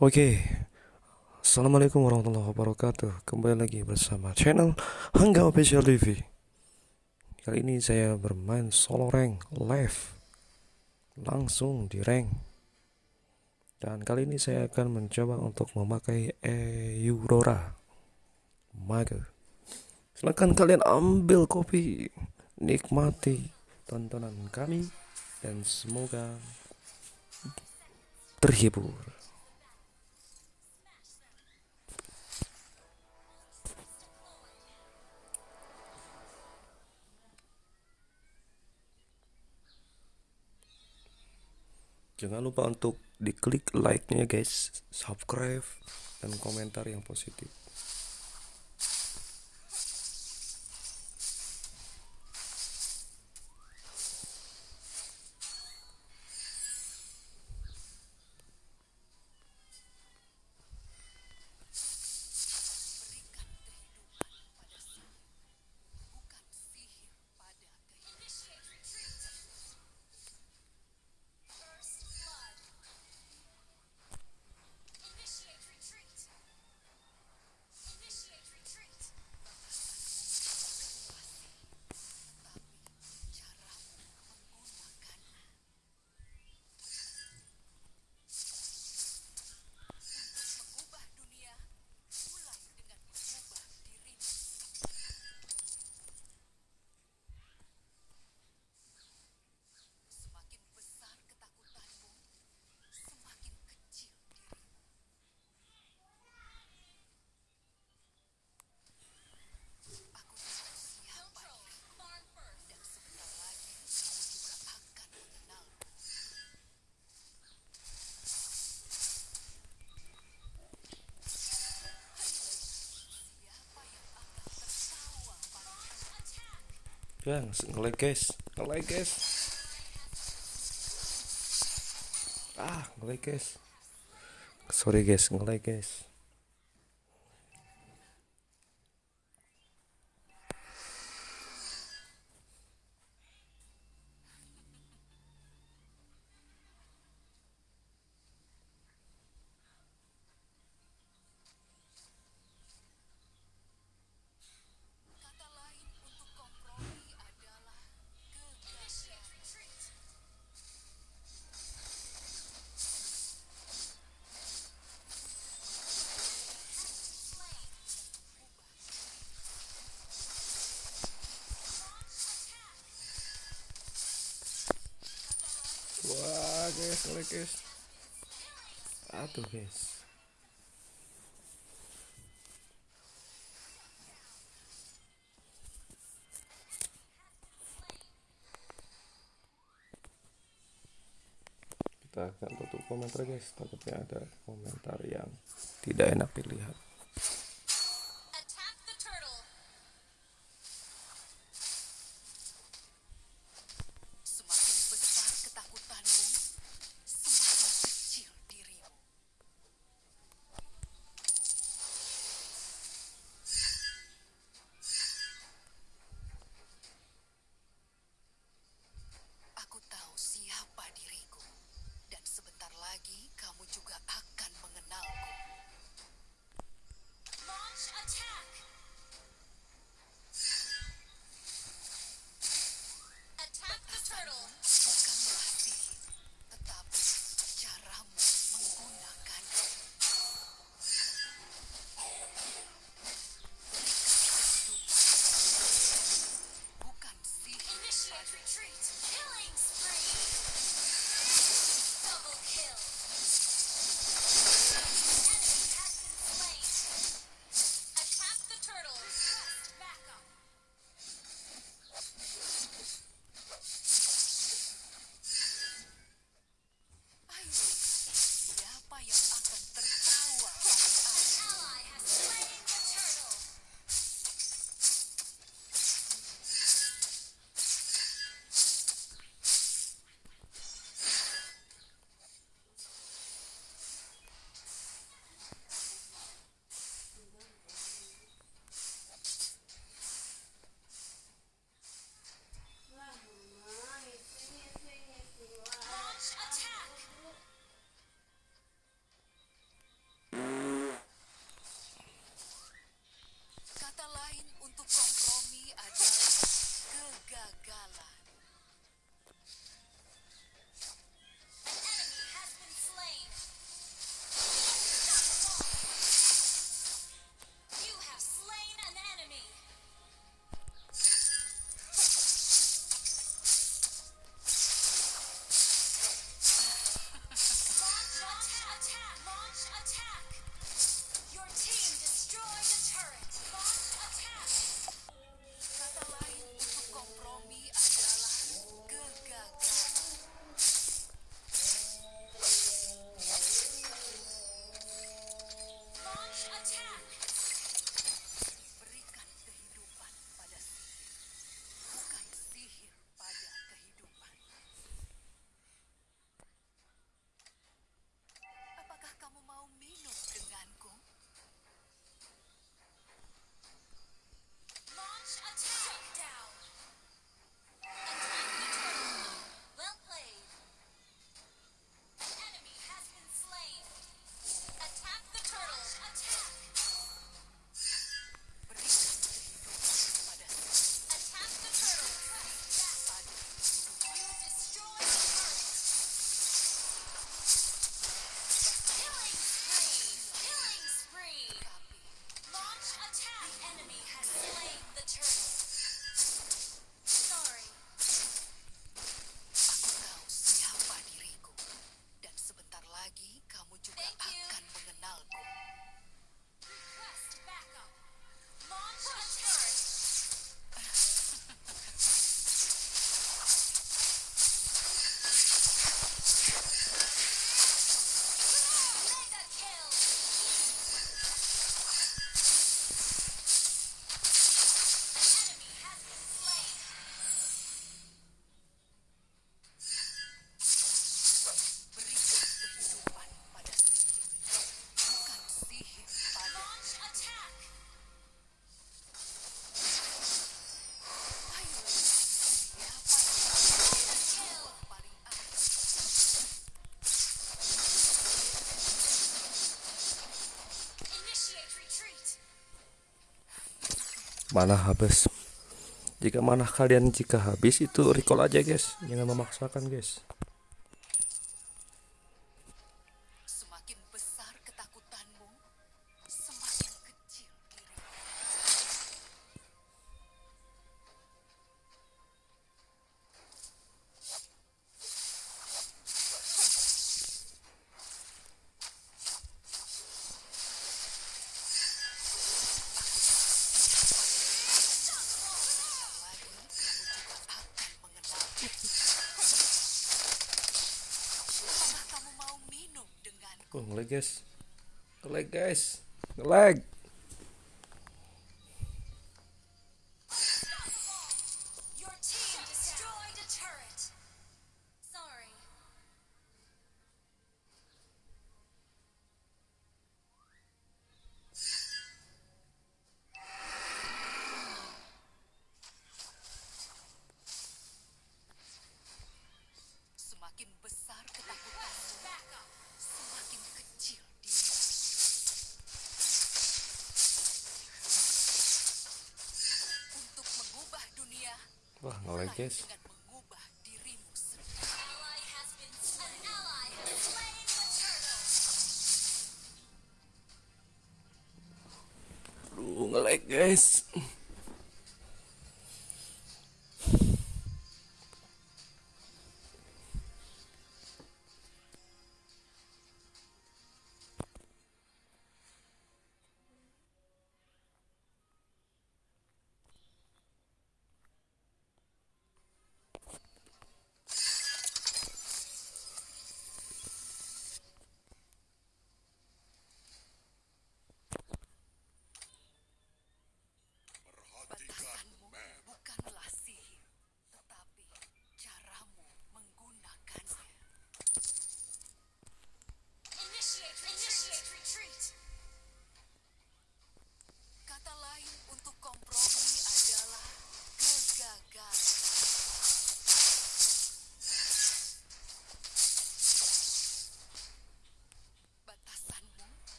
Oke, Assalamualaikum warahmatullahi wabarakatuh. Kembali lagi bersama channel Hangga Official TV Kali ini saya bermain solo rank live. Langsung di rank. Dan kali ini saya akan mencoba untuk memakai Aurora Mage. Silahkan kalian ambil kopi Nikmati tontonan kami Dan semoga terhibur Jangan lupa untuk diklik like-nya guys, subscribe dan komentar yang positif. Ya, ngelag guys, ngelag guys. Ah, ngelag guys. Sorry guys, ngelag guys. Wah, guys, ngelag guys. Aduh guys. Kita akan tutup komentar guys, takutnya ada komentar yang tidak enak dilihat. mana habis. Jika mana kalian jika habis itu recall aja guys. Jangan memaksakan guys. Oh ngelag guys. Ngelag guys. Ngelag. Wah, ngelag guys. Aduh, ngelag guys.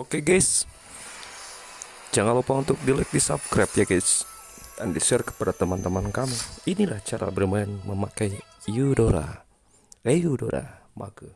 Oke guys, jangan lupa untuk di like, di subscribe ya guys, dan di share kepada teman-teman kamu. Inilah cara bermain memakai Eudora, Eudora, maka